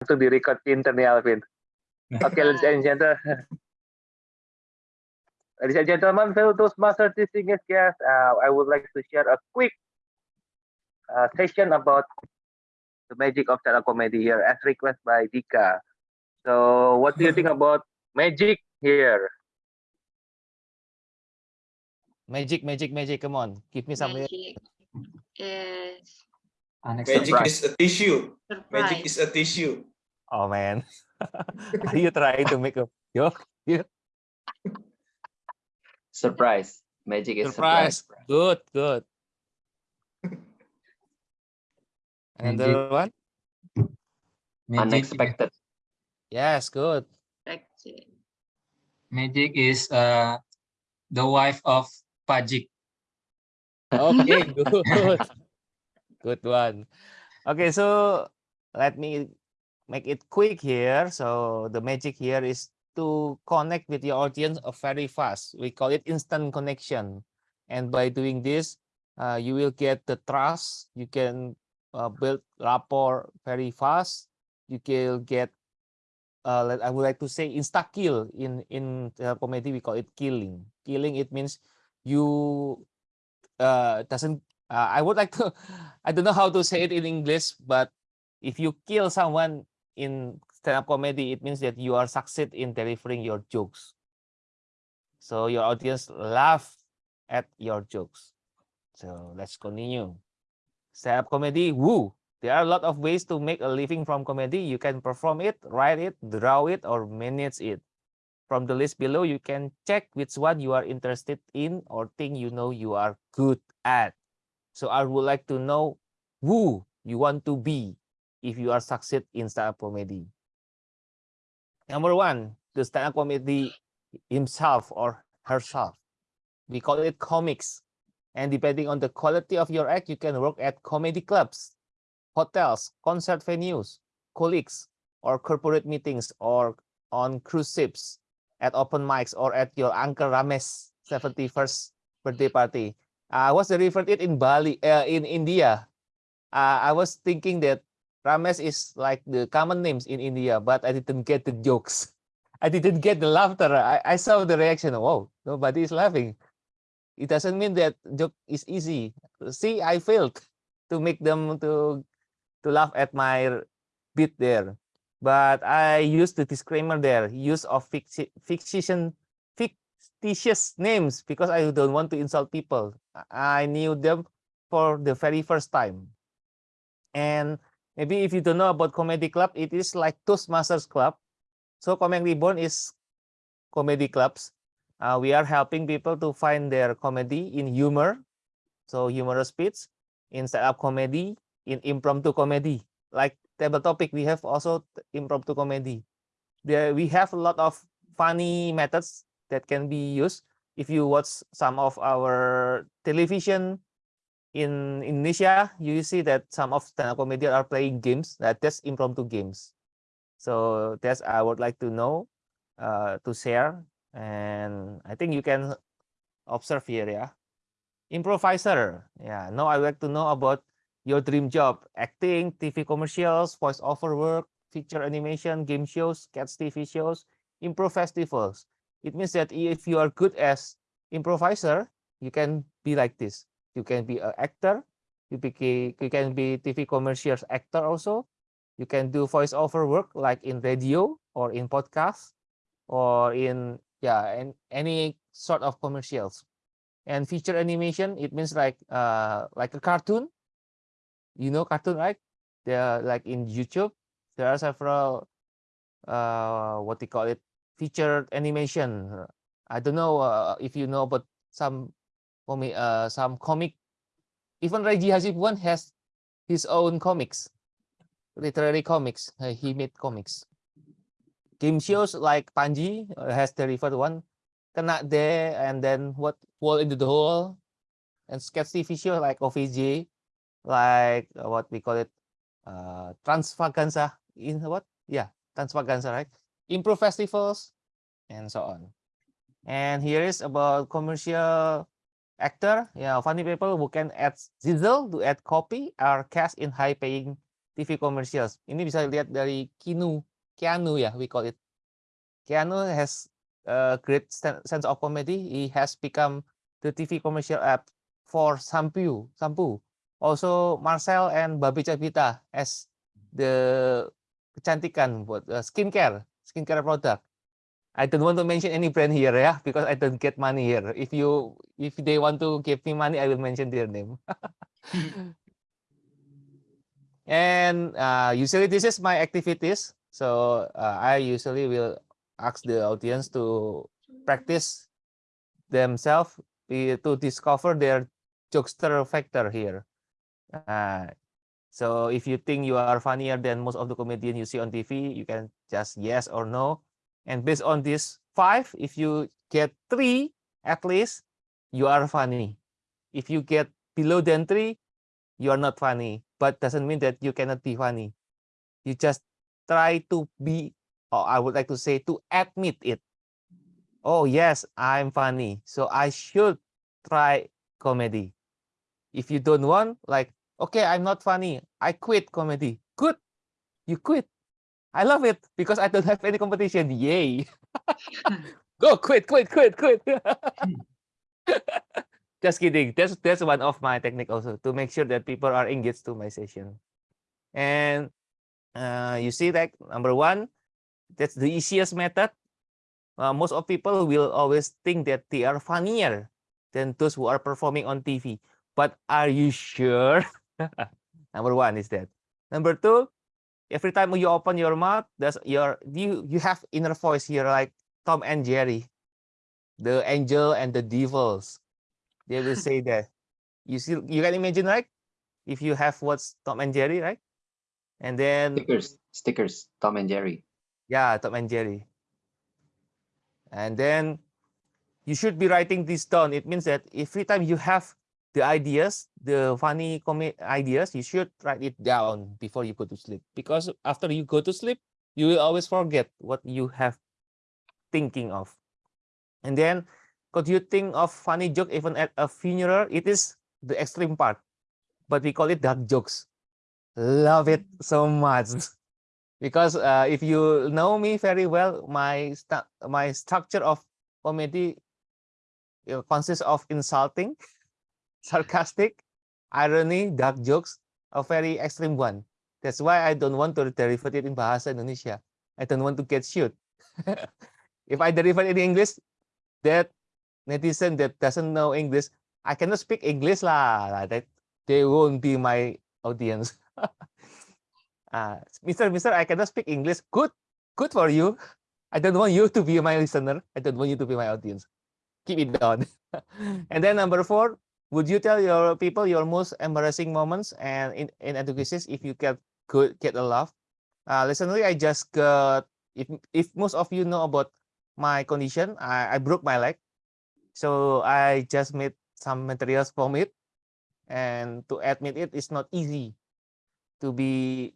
langsung di record pinter nih Alvin. Okay, ladies and gentlemen. Ladies and gentlemen, fellow Toastmaster distinguished guests, uh, I would like to share a quick uh, session about the magic of stand-up comedy here as requested by Dika. So what do you think about magic here? Magic, magic, magic. Come on, give me some. Magic is Magic Surprise. is a tissue. Magic surprise. is a tissue. Oh man, are you trying to make a joke? Surprise. Magic is Surprise. surprise. Good, good. Another one? Magic, Unexpected. Yes, good. Expected. magic is uh, the wife of Pajik. Okay, good. Good one. Okay, so let me make it quick here. So the magic here is to connect with your audience very fast. We call it instant connection. And by doing this, uh, you will get the trust. You can uh, build rapport very fast. You can get, uh, I would like to say insta kill. In in comedy, we call it killing. Killing it means you uh doesn't uh, I would like to I don't know how to say it in English, but if you kill someone in stand-up comedy, it means that you are succeed in delivering your jokes. So your audience laugh at your jokes. So let's continue. Stand-up comedy, woo! There are a lot of ways to make a living from comedy. You can perform it, write it, draw it, or manage it. From the list below, you can check which one you are interested in or think you know you are good at. So I would like to know who you want to be if you are succeed in stand-up comedy. Number one, the stand-up comedy himself or herself. We call it comics. And depending on the quality of your act, you can work at comedy clubs, hotels, concert venues, colleagues, or corporate meetings, or on cruise ships, at open mics, or at your Uncle Ramesh 71st birthday party. I was referred it in Bali, uh, in India. Uh, I was thinking that Ramesh is like the common names in India, but I didn't get the jokes. I didn't get the laughter. I, I saw the reaction. Whoa, nobody is laughing. It doesn't mean that joke is easy. See, I failed to make them to to laugh at my bit there. But I used the disclaimer there, use of ficti- fiction, fictitious names because I don't want to insult people. I knew them for the very first time. And maybe if you don't know about comedy club, it is like Toastmasters Club. So Comedy Reborn is comedy clubs. Uh, we are helping people to find their comedy in humor, so humorous bits, in stand-up comedy, in impromptu comedy. Like table topic, we have also impromptu comedy. There we have a lot of funny methods that can be used. If you watch some of our television in Indonesia, you see that some of stand-up comedians are playing games. That that's impromptu games. So that's I would like to know, uh, to share, and I think you can observe here, yeah. Improviser, yeah. Now I like to know about your dream job: acting, TV commercials, voiceover work, feature animation, game shows, cats TV shows, improv festivals. It means that if you are good as improviser, you can be like this. You can be an actor. You, beca- you can be TV commercials actor also. You can do voiceover work like in radio or in podcast or in yeah and any sort of commercials. And feature animation, it means like uh like a cartoon. You know cartoon, right? They're like in YouTube. There are several uh what they call it featured animation. I don't know uh, if you know, but some comic uh some comic. Even Reggie Hasibuan has his own comics, literary comics. uh, he made comics. Game shows like Panji uh, has delivered one, Kena there and then what Wall into the Hole, and sketch TV show like OVJ, like uh, what we call it, uh, Transvaganza in what? Yeah, Transvaganza, right? Improv festivals, and so on. And here is about commercial actor, yeah, funny people who can add sizzle to add copy are cast in high-paying TV commercials. Ini bisa lihat dari Kinu, Keanu ya, we call it. Keanu has a great sen- sense of comedy. He has become the TV commercial app for shampoo, shampoo. Also Marcel and Babi Cavita as the kecantikan buat uh, skincare, skincare product. I don't want to mention any brand here ya, because I don't get money here. If you if they want to give me money, I will mention their name. and uh, usually this is my activities. So uh, I usually will ask the audience to practice themselves to discover their jokester factor here. Uh, so if you think you are funnier than most of the comedian you see on TV, you can just yes or no. And based on this five, if you get three at least, you are funny. If you get below than three, you are not funny. But doesn't mean that you cannot be funny. You just try to be, or I would like to say to admit it. Oh yes, I'm funny. So I should try comedy. If you don't want, like, okay, I'm not funny. I quit comedy. Good. You quit. I love it because I don't have any competition. Yay. Go quit, quit, quit, quit. Just kidding. That's that's one of my technique also to make sure that people are engaged to my session. And uh, you see that number one, that's the easiest method. Uh, most of people will always think that they are funnier than those who are performing on TV. But are you sure? number one is that. Number two, every time you open your mouth, does your you you have inner voice here like Tom and Jerry, the angel and the devils. They will say that. You see, you can imagine, right? If you have what's Tom and Jerry, right? And then Stickers, stickers, Tom and Jerry. yeah, Tom and Jerry. And then you should be writing this down. It means that every time you have the ideas, the funny comic ideas, you should write it down before you go to sleep. Because after you go to sleep, you will always forget what you have thinking of. And then, could you think of funny joke even at a funeral? It is the extreme part, but we call it dark jokes. Love it so much because uh, if you know me very well, my my structure of comedy consists of insulting, sarcastic, irony, dark jokes, a very extreme one. That's why I don't want to deliver it in Bahasa Indonesia. I don't want to get sued. if I deliver it in English, that netizen that doesn't know English, I cannot speak English lah. That they won't be my audience. uh, Mister, Mister, I cannot speak English. Good, good for you. I don't want you to be my listener. I don't want you to be my audience. Keep it down. and then number four, would you tell your people your most embarrassing moments and in, in education if you get good get a laugh? Uh, recently, I just got if if most of you know about my condition, I, I broke my leg, so I just made some materials from it, and to admit it is not easy to be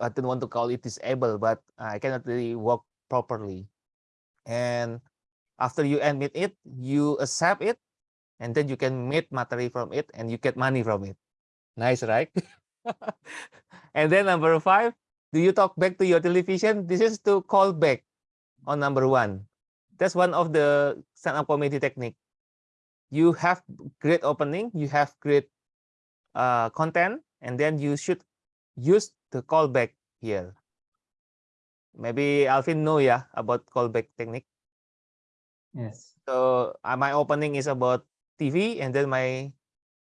I don't want to call it disabled, but I cannot really walk properly. And after you admit it, you accept it, and then you can make material from it and you get money from it. Nice, right? and then number five, do you talk back to your television? This is to call back on number one. That's one of the stand-up comedy technique. You have great opening, you have great uh, content, and then you should use the callback here. Maybe Alvin know ya about callback technique. Yes. So uh, my opening is about TV, and then my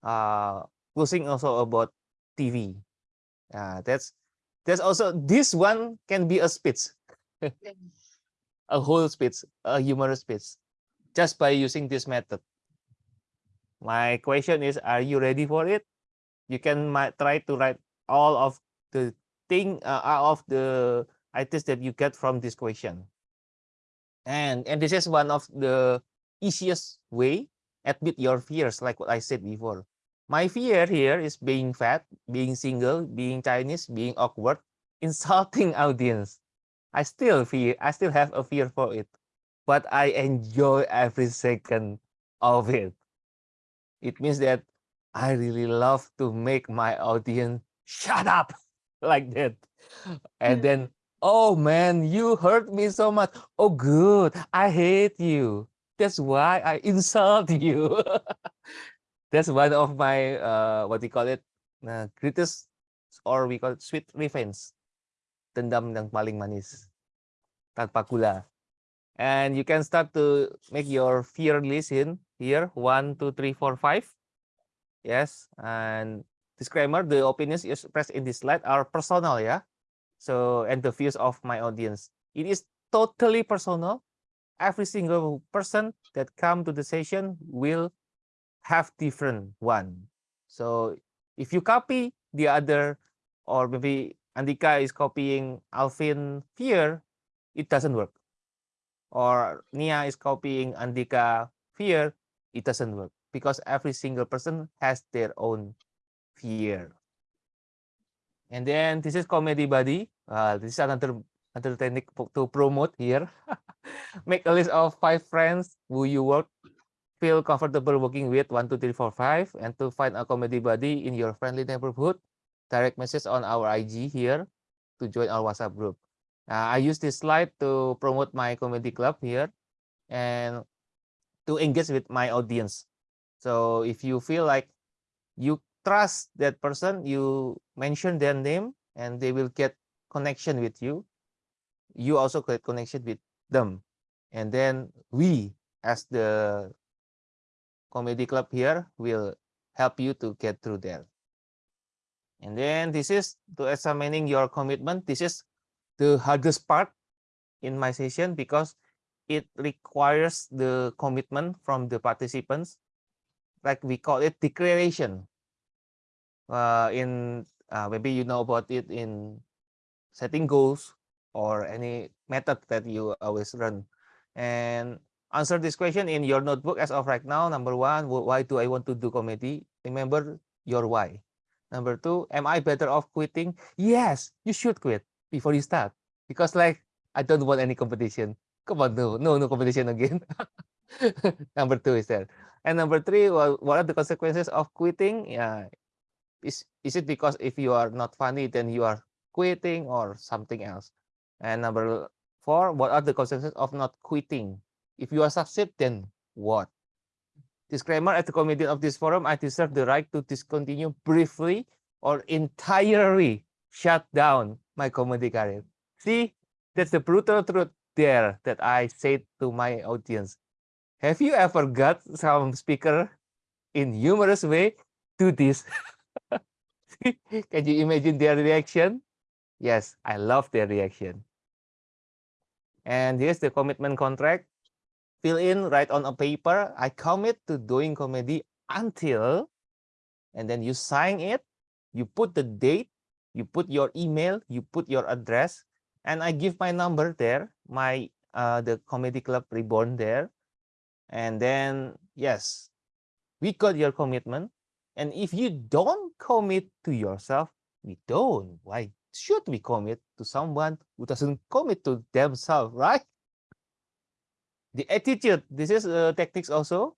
uh, closing also about TV. Uh, that's that's also this one can be a speech, a whole speech, a humorous speech, just by using this method. My question is, are you ready for it? You can try to write all of the thing, uh, of the ideas that you get from this question. And and this is one of the easiest way admit your fears, like what I said before. My fear here is being fat, being single, being Chinese, being awkward, insulting audience. I still fear, I still have a fear for it, but I enjoy every second of it. It means that I really love to make my audience shut up. like that. And hmm. then, oh man, you hurt me so much. Oh, good. I hate you. That's why I insult you. That's one of my uh, what you call it? Uh, greatest or we call it sweet revenge. Dendam yang paling manis tanpa gula. And you can start to make your fear list in here. One, two, three, four, five. Yes. And disclaimer, the opinions expressed in this slide are personal, yeah. So, and the views of my audience. It is totally personal. Every single person that come to the session will have different one. So if you copy the other, or maybe Andika is copying Alvin fear, it doesn't work. Or Nia is copying Andika fear, it doesn't work because every single person has their own fear. And then this is comedy buddy. Uh, this is another another technique to promote here. Make a list of five friends who you work feel comfortable working with one, two, three, four, five, and to find a comedy buddy in your friendly neighborhood. Direct message on our IG here to join our WhatsApp group. Uh, I use this slide to promote my comedy club here and to engage with my audience. So if you feel like you trust that person, you mention their name and they will get connection with you. You also get connection with them. And then we as the comedy club here will help you to get through there. And then this is to examining your commitment. This is the hardest part in my session because it requires the commitment from the participants. Like we call it declaration. Uh, in uh, maybe you know about it in setting goals or any method that you always run. And answer this question in your notebook as of right now. Number one, why do I want to do comedy? Remember your why. Number two, am I better off quitting? Yes, you should quit before you start because like I don't want any competition. Come on, no, no, no competition again. number two is there. And number three, well, what are the consequences of quitting? Yeah, is is it because if you are not funny, then you are quitting or something else? And number four, what are the consequences of not quitting? If you are succeed, then what? Disclaimer, at the committee of this forum, I deserve the right to discontinue briefly or entirely shut down my comedy career. See, that's the brutal truth there that I say to my audience. Have you ever got some speaker in humorous way do this? Can you imagine their reaction? Yes, I love their reaction. And here's the commitment contract. Fill in, write on a paper. I commit to doing comedy until, and then you sign it. You put the date, you put your email, you put your address, and I give my number there, my uh, the comedy club reborn there. And then yes, we got your commitment. And if you don't commit to yourself, we don't. Why should we commit to someone who doesn't commit to themselves, right? The attitude, this is uh, techniques also.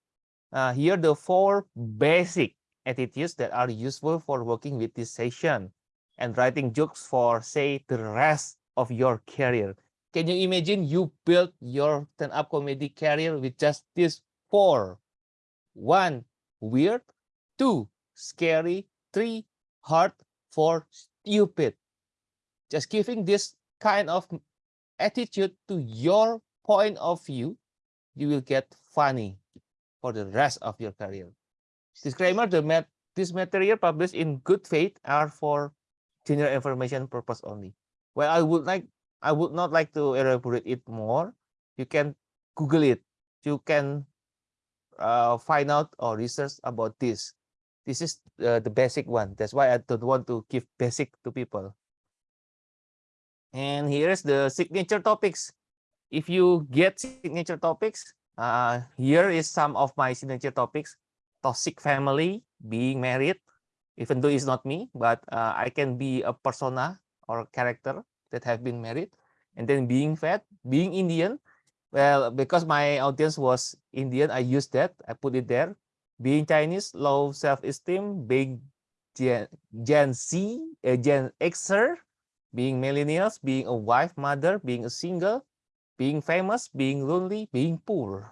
Uh, here the four basic attitudes that are useful for working with this session and writing jokes for say the rest of your career. Can you imagine you built your stand-up comedy career with just these four? One, weird. Two, scary. Three, hard. Four, stupid. Just giving this kind of attitude to your point of view, you will get funny for the rest of your career. Disclaimer, the mat this material published in good faith are for general information purpose only. Well, I would like I would not like to elaborate it more. You can Google it. You can uh, find out or research about this. This is uh, the basic one. That's why I don't want to give basic to people. And here's the signature topics. If you get signature topics, uh, here is some of my signature topics. Toxic family, being married, even though it's not me, but uh, I can be a persona or character that have been married. And then being fat, being Indian. Well, because my audience was Indian, I used that. I put it there. Being Chinese, low self-esteem, being Gen, Gen Z, uh, Gen Xer, being millennials, being a wife, mother, being a single, being famous, being lonely, being poor.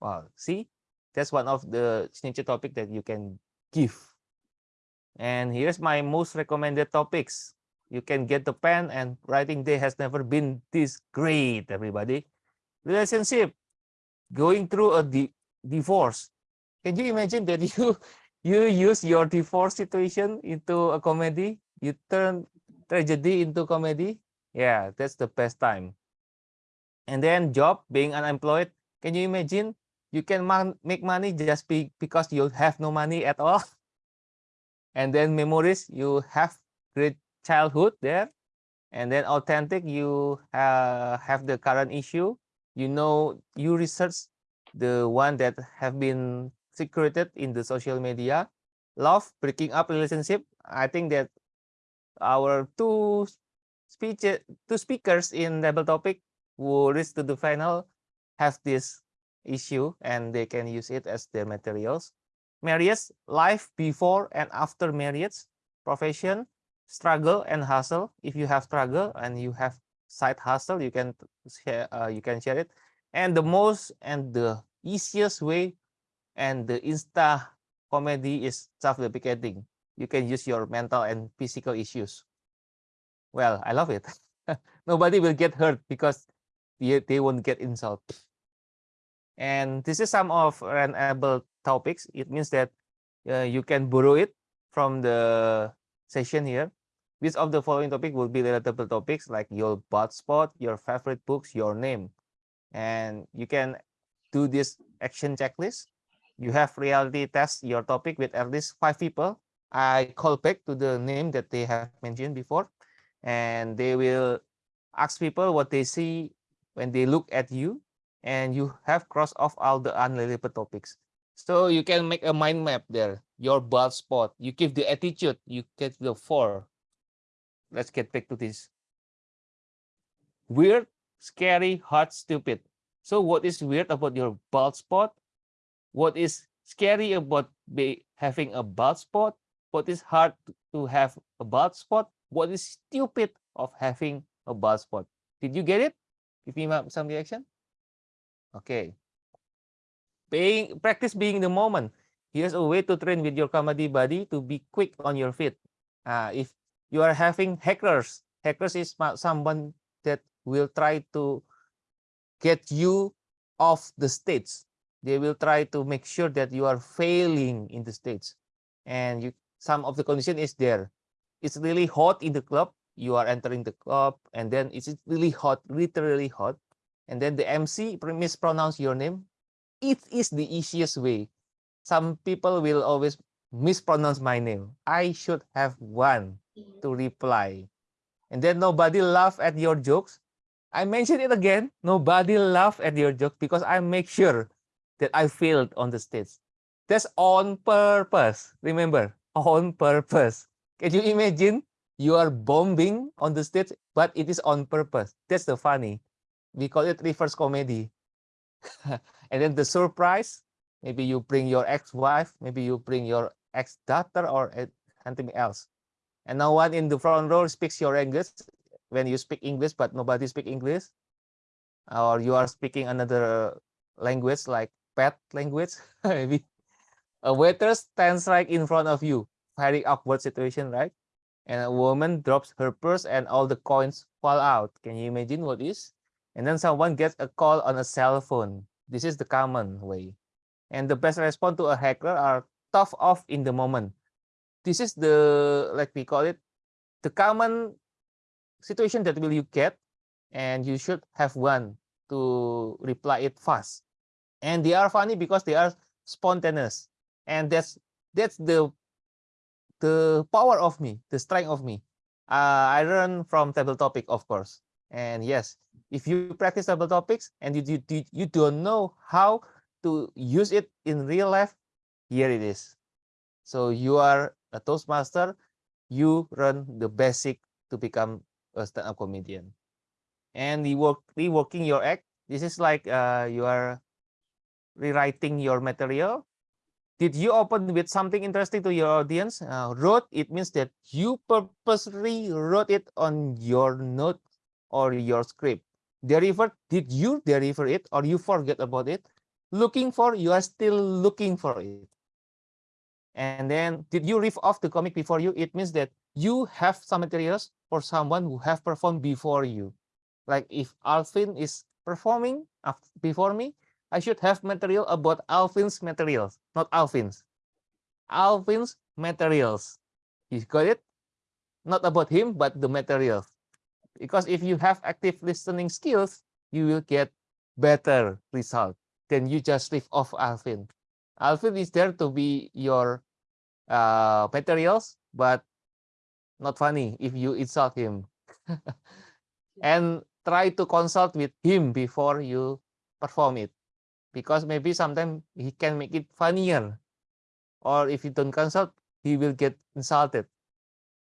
Wow, see, that's one of the signature topic that you can give. And here's my most recommended topics. You can get the pen and writing day has never been this great, everybody. Relationship, going through a di divorce. Can you imagine that you you use your divorce situation into a comedy? You turn tragedy into comedy? Yeah, that's the best time. And then job, being unemployed. Can you imagine? You can make money just be because you have no money at all. And then memories, you have great childhood there. And then authentic, you uh, have the current issue. You know, you research the one that have been secreted in the social media. Love, breaking up relationship. I think that our two speech two speakers in table topic who reach to the final have this issue and they can use it as their materials. Marriage, life before and after marriage, profession, struggle and hustle. If you have struggle and you have side hustle, you can share uh, you can share it. And the most and the easiest way and the insta comedy is self-deprecating. You can use your mental and physical issues. Well, I love it. Nobody will get hurt because they, they won't get insult. And this is some of runnable topics. It means that uh, you can borrow it from the session here. Which of the following topic will be relatable topics like your butt spot, your favorite books, your name. And you can do this action checklist. You have reality test your topic with at least five people. I call back to the name that they have mentioned before and they will ask people what they see when they look at you and you have crossed off all the unrelated topics. So you can make a mind map there, your bald spot, you give the attitude, you get the four. Let's get back to this. Weird, scary, hot, stupid. So what is weird about your bald spot? What is scary about be having a bald spot? What is hard to have a bald spot? What is stupid of having a bald spot? Did you get it? Give me some reaction. Okay. Being practice being the moment. Here's a way to train with your comedy buddy to be quick on your feet. Uh, if you are having hackers, hackers is someone that will try to get you off the stage. They will try to make sure that you are failing in the stage. And you some of the condition is there. It's really hot in the club. You are entering the club and then it's really hot, literally hot and then the MC mispronounce your name, it is the easiest way. Some people will always mispronounce my name. I should have one to reply. And then nobody laugh at your jokes. I mention it again. Nobody laugh at your jokes because I make sure that I failed on the stage. That's on purpose. Remember, on purpose. Can you imagine? You are bombing on the stage, but it is on purpose. That's the funny we call it reverse comedy. and then the surprise, maybe you bring your ex-wife, maybe you bring your ex-daughter or anything else. And no one in the front row speaks your English when you speak English, but nobody speak English. Or you are speaking another language like pet language, maybe. A waiter stands right in front of you. Very awkward situation, right? And a woman drops her purse and all the coins fall out. Can you imagine what is? and then someone gets a call on a cell phone. This is the common way. And the best response to a hacker are tough off in the moment. This is the, like we call it, the common situation that will you get, and you should have one to reply it fast. And they are funny because they are spontaneous. And that's that's the the power of me, the strength of me. Uh, I learn from table topic, of course. And yes, if you practice table topics and you, you, you don't know how to use it in real life, here it is. So you are a Toastmaster, you run the basic to become a stand-up comedian. And you work reworking your act. This is like uh, you are rewriting your material. Did you open with something interesting to your audience? Uh, wrote, it means that you purposely wrote it on your note or your script. Deliver, did you deliver it or you forget about it? Looking for, you are still looking for it. And then, did you riff off the comic before you? It means that you have some materials for someone who have performed before you. Like if Alvin is performing before me, I should have material about Alvin's materials, not Alvin's. Alvin's materials. You got it? Not about him, but the materials. Because if you have active listening skills, you will get better result than you just riff off Alvin. Alvin is there to be your uh, materials, but not funny if you insult him. and try to consult with him before you perform it because maybe sometimes he can make it funnier. Or if you don't consult he will get insulted.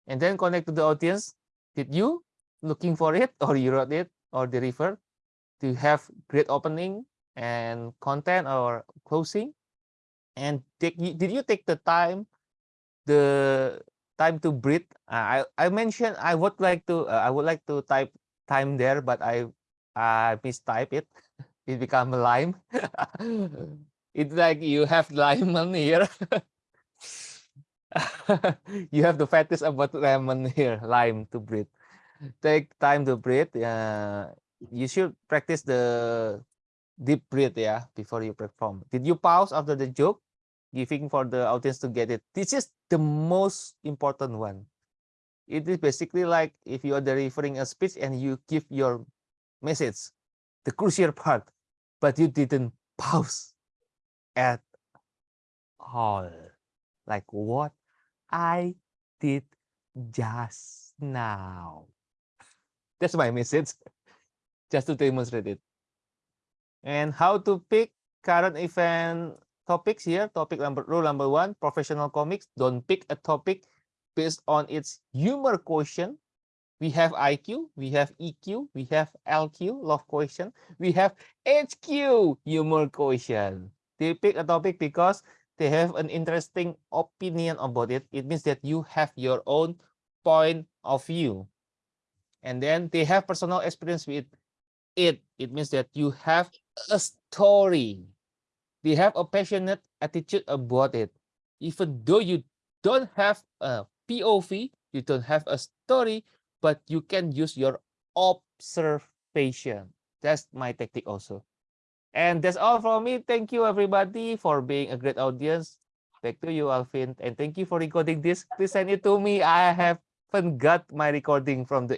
And then connect to the audience. Did you looking for it or you wrote it or deliver to have great opening and content or closing? And take did you take the time the time to breathe? I i mentioned i would like to uh, i would like to type time there but i i mistype it it become lime. It's like you have lemon here. You have the fetish about lemon here lime to breathe. Take time to breathe uh, you should practice the deep breath yeah before you perform. Did you pause after the joke? Giving for the audience to get it. This is the most important one. It is basically like if you are delivering a speech and you give your message the crucial part but you didn't pause at all. Like what i did just now. That's my message just to demonstrate it. And how to pick current event topics here. Topic number rule number one professional comics. Don't pick a topic based on its humor quotient we have iq we have eq we have lq love quotient we have hq humor quotient they pick a topic because they have an interesting opinion about it. It means that you have your own point of view. And then they have personal experience with it. It means that you have a story. They have a passionate attitude about it. Even though you don't have a pov you don't have a story but you can use your observation. That's my tactic also. And that's all from me. Thank you everybody for being a great audience. Back to you alvin and thank you for recording this. Please send it to me. I haven't got my recording from the